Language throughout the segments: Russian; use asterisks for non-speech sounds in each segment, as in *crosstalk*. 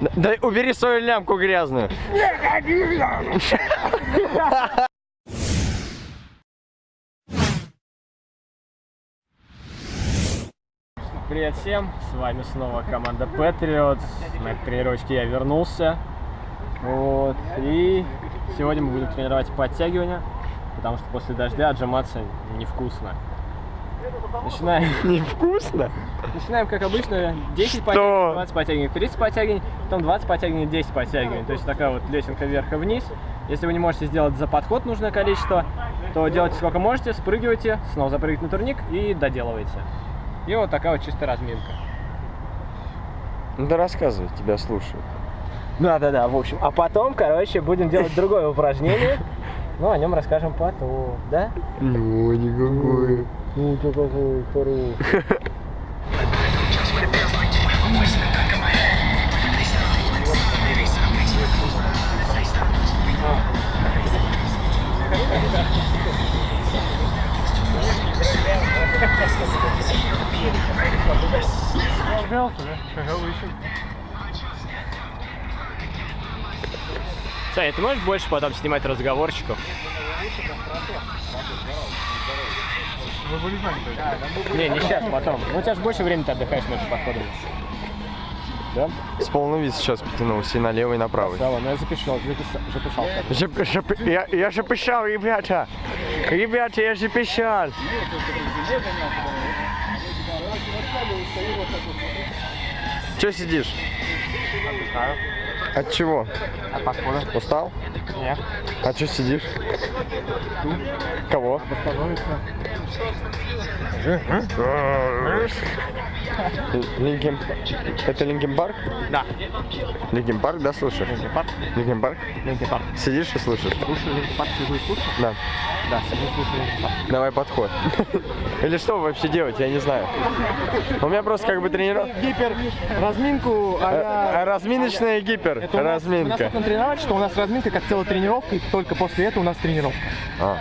Да убери свою лямку грязную. Привет всем, с вами снова команда Patriots. На тренировочке я вернулся. Вот. И сегодня мы будем тренировать подтягивания, потому что после дождя отжиматься невкусно. Начинаем. Невкусно? Начинаем, как обычно, 10 подтягиваний, 20 подтягиваний, 30 подтягиваний, потом 20 подтягиваний, 10 подтягиваний. То есть такая вот лесенка вверх и вниз. Если вы не можете сделать за подход нужное количество, то делайте сколько можете, спрыгивайте, снова запрыгивайте на турник и доделывайте. И вот такая вот чистая разминка. Ну да рассказывай, тебя слушают. Да, да, да, в общем. А потом, короче, будем делать другое упражнение. *laughs* Ну, о нем расскажем потом, да? Ну, никакое. Ну, какой хороший. Саня, ты можешь больше потом снимать разговорчиков? Не, не сейчас, потом. Ну, у тебя же больше времени ты отдыхаешь между подходами. Да? С полный вид сейчас потянулся и налево, и направо. Да, ладно, я. Жеп- жеп- Я, я же пищал, ребята. Ребята, я же пищал. Че сидишь? От чего? От подхода. Устал? Нет. А че сидишь? Кого? Linkin... Это Linkin Park? Да. Linkin Park, да, слушаешь? Linkin Park. Linkin Park? Linkin Park. Сидишь и слушаешь? Слушай, Linkin Park, сижу и слушаю? Да. Да, сижу и слушаю Linkin Park. Давай подход. *laughs* Или что вообще делать, я не знаю. У меня просто как бы тренировка... Гипер разминку, Э, Разминочная гипер. Это у нас, у нас Разминка. тренировать, что у нас разминка как целая тренировка, и только после этого у нас тренировка. А.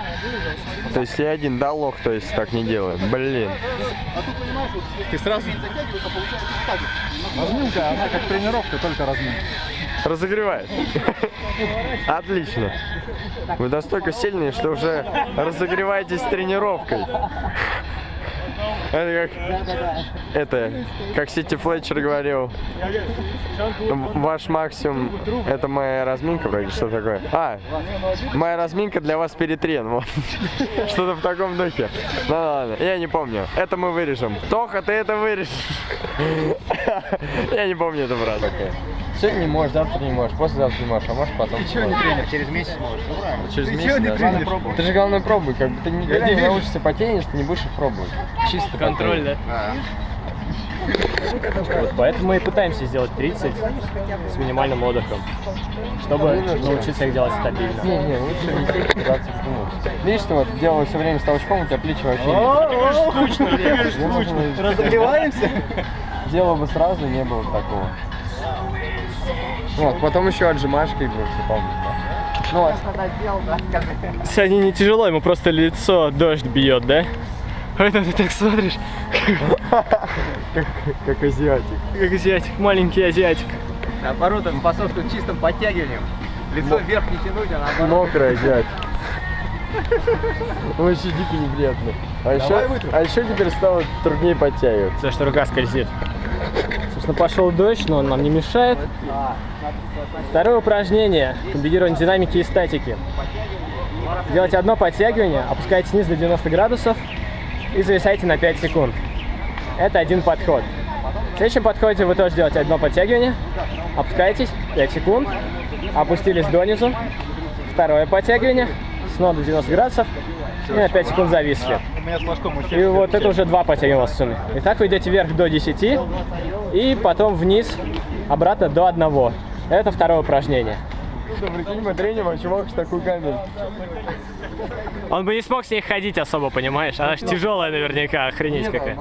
То есть я один, да, лох, то есть так не делаю. Блин. Ты сразу... Разминка, она как тренировка, только разминка. Разогревает. Отлично. Вы настолько сильные, что уже разогреваетесь тренировкой. Это как, это, как Сити Флетчер говорил, ваш максимум, это моя разминка, вроде, что такое? А, моя разминка для вас перетрен, вот. *laughs* Что-то в таком духе. Ну ладно, я не помню. Это мы вырежем. Тоха, ты это вырежешь. *laughs* Я не помню это, брат. Сегодня не можешь, завтра не можешь, послезавтра не можешь, а можешь потом. Ты чего не тренер? Через месяц можешь. Через месяц, да? Ты же главное пробуй, как бы ты никогда не научишься потенить, ты не будешь их пробовать. Чисто Контроль, да? Вот поэтому мы и пытаемся сделать 30 с минимальным отдыхом, чтобы научиться их делать стабильно. Не, не, лучше не 30, 20 минут. Видишь, что вот делаю все время с толчком, у тебя плечи вообще не скучно, Разогреваемся? Делал бы сразу, не было бы такого. Вот, потом еще отжимашкой будешь, помнишь, да? Ну вот. Сегодня не тяжело, ему просто лицо дождь бьет, да? Поэтому ты так смотришь, Как азиатик. как азиатик, маленький азиатик. Наоборот, он способствует чистым подтягиваниям. Лицо вверх не тянуть, а наоборот. Мокрый азиатик. Вообще дико неприятно. А еще, а еще теперь стало труднее подтягиваться. За что рука скользит. Собственно, пошел дождь, но он нам не мешает. Второе упражнение. Комбинирование динамики и статики. Делайте одно подтягивание, опускайте низ до 90 градусов и зависайте на 5 секунд. Это один подход. В следующем подходе вы тоже делаете одно подтягивание, опускаетесь 5 секунд, опустились донизу, второе подтягивание, снова до 90 градусов и на 5 секунд зависли. И вот это уже два подтягивания у вас в сумме. Итак, вы идете вверх до 10 и потом вниз, обратно до 1. Это второе упражнение. Что, прикинь, мы треним, а чувак с такой камень. Он бы не смог с ней ходить особо, понимаешь? Она же тяжелая наверняка, охренеть какая.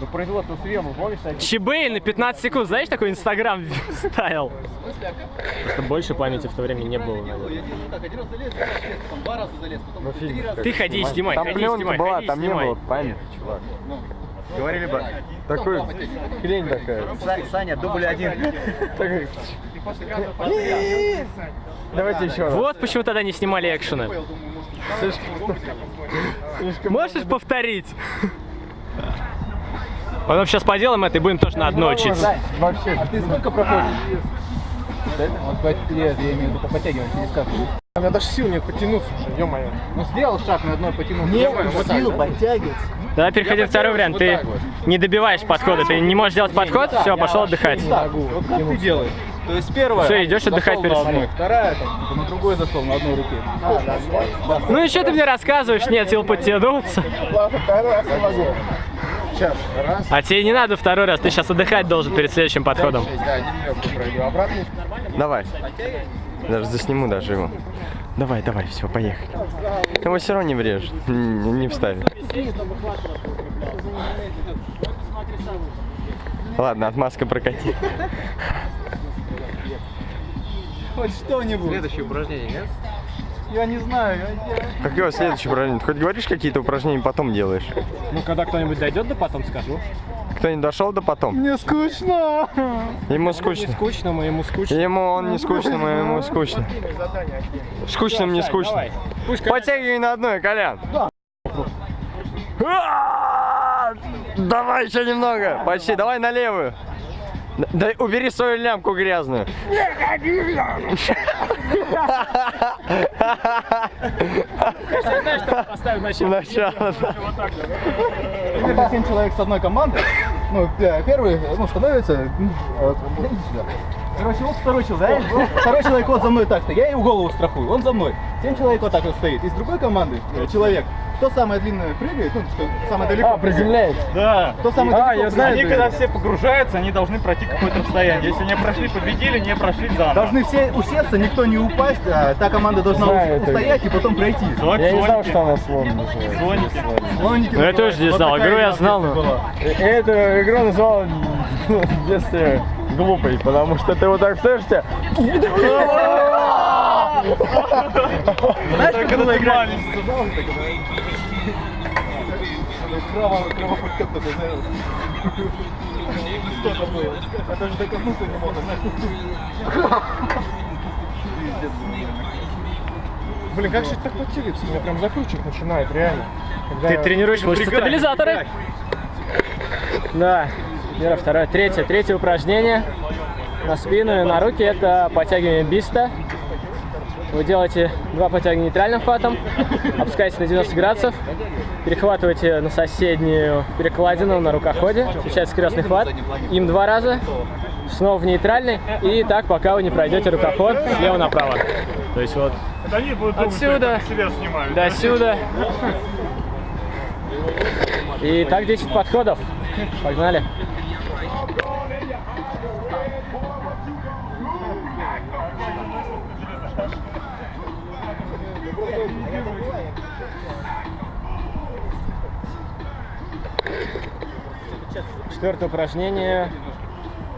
Ну, производство съема, помнишь? Чебей на 15 секунд, знаешь, такой инстаграм *laughs* ставил? Просто больше памяти в то время не было, наверное. Ну, фильм. Ты ходи и снимай, Там ходи снимай, была, ходи там не было памяти, чувак. Говорили бы, Такой хрень такая. «Са- Саня, дубль один. *laughs* *laughs* Давайте еще раз. Вот почему тогда не снимали экшены. Можешь повторить? Потом сейчас поделаем это и будем тоже на одно учиться. Вообще. Ты сколько проходишь? Вот нет, я имею в виду по подтягиванию, не сказку. У меня даже сил нет потянуться уже, ё-моё. Ну сделал шаг на одной потянул. Не вот сил да? подтягиваться. Давай переходи второй вариант. Ты так вот. не добиваешь подхода, ты не можешь сделать подход, все, пошел отдыхать. Так, вот как ты делаешь? То есть первая. Всё, идёшь отдыхать перед сном. Вторая, там, типа, на другой зашел, на одной руке. Ну и что ты мне рассказываешь? Нет сил подтянуться. Ладно, второй раз я могу. Сейчас, раз. А тебе не надо второй раз, ты сейчас отдыхать должен перед следующим подходом. Да, один легкий пройду, обратно. Давай. Даже засниму даже его. Давай, давай, все, поехали. Его все равно не врежет, не, не вставит. Ладно, отмазка прокати. Хоть что-нибудь. Следующее упражнение, нет? Я не знаю. я- я- Какое следующее упражнение? Ты хоть говоришь какие-то упражнения, потом делаешь? Ну, когда кто-нибудь дойдет, да потом скажу. Кто не дошел до потом? Мне скучно. Ему скучно. Скучно, мы ему скучно. Ему он не скучно, мы ему скучно. Не скучно. Давай. Пусть Подтягивай на одной, Колян. А, Давай еще немного. Почти. Давай на левую. Да убери свою лямку грязную. знаешь, что поставим начало. Начало, да. Примерно 7 человек с одной команды. Ну, э, первый, ну, становится... Короче, вот второй человек, второй человек вот за мной так-то, я его голову страхую, он за мной. Семь человек вот так вот стоит. Из другой команды э, человек, кто самое длинное прыгает, ну, что самое далеко. А, приземляется. Да. Кто самый А, далеко я знаю, Они прыгает. когда все погружаются, они должны пройти какое-то расстояние. Если не прошли, победили, не прошли заново. Должны все усеться, никто не упасть, а та команда должна Знаю ус- это. устоять и потом пройти. Вот Я не знал, слоники. что она слон называется. Слоники. Слоники Ну, я тоже не вот знал, такая игру я знал, но-. Эту игру назвал в детстве глупой, потому что ты вот так стоишь, тебя... *laughs* Знаешь, как это играть? Крово- кровоподтек такой, знаешь. Что это было? Я даже докоснуться не мог, знаешь. Блин, как же так подтягивается? Меня прям закручивать начинает, реально. Когда Ты тренируешь мышцы стабилизаторы? Да. Первое, второе, третье. Третье упражнение на спину и на руки – это подтягивание биста. Вы делаете два подтягивания нейтральным хватом, опускаетесь на 90 градусов, перехватываете на соседнюю перекладину на рукоходе, включается крестный хват, им два раза, снова в нейтральный, и так, пока вы не пройдете рукоход слева направо. То есть вот думать, Отсюда. снимаю. до сюда. И так 10 подходов. Погнали. Четвертое упражнение,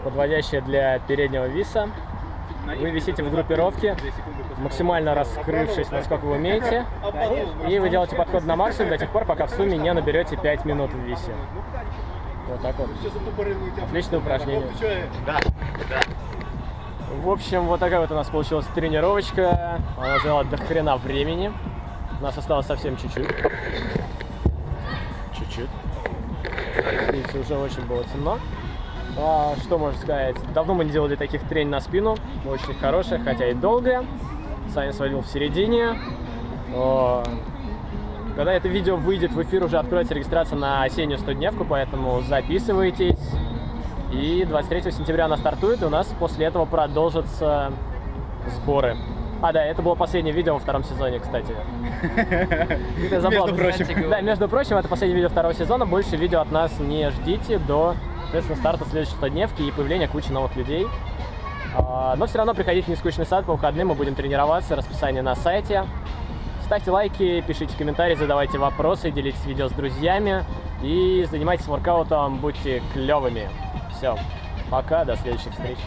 подводящее для переднего виса. Вы висите в группировке, максимально раскрывшись, насколько вы умеете. И вы делаете подход на максимум до тех пор, пока в сумме не наберете 5 минут в висе. Вот так вот. Отличное упражнение. В общем, вот такая вот у нас получилась тренировочка. Она заняла до хрена времени. У нас осталось совсем чуть-чуть. Чуть-чуть. Видите, уже очень было темно. А, что можно сказать? Давно мы не делали таких треней на спину. Очень хорошая, хотя и долгая. Саня свалил в середине. О, Когда это видео выйдет в эфир, уже откроется регистрация на осеннюю 100-дневку, поэтому записывайтесь. И 23 сентября она стартует, и у нас после этого продолжатся сборы. А, да, это было последнее видео во втором сезоне, кстати. *laughs* Между прочим. Да, между прочим, это последнее видео второго сезона. Больше видео от нас не ждите до, соответственно, старта следующей 100-дневки и появления кучи новых людей. А, Но все равно приходите в нескучный сад по выходным, мы будем тренироваться, расписание на сайте. Ставьте лайки, пишите комментарии, задавайте вопросы, делитесь видео с друзьями и занимайтесь воркаутом, будьте клевыми. Все, пока, до следующих встреч.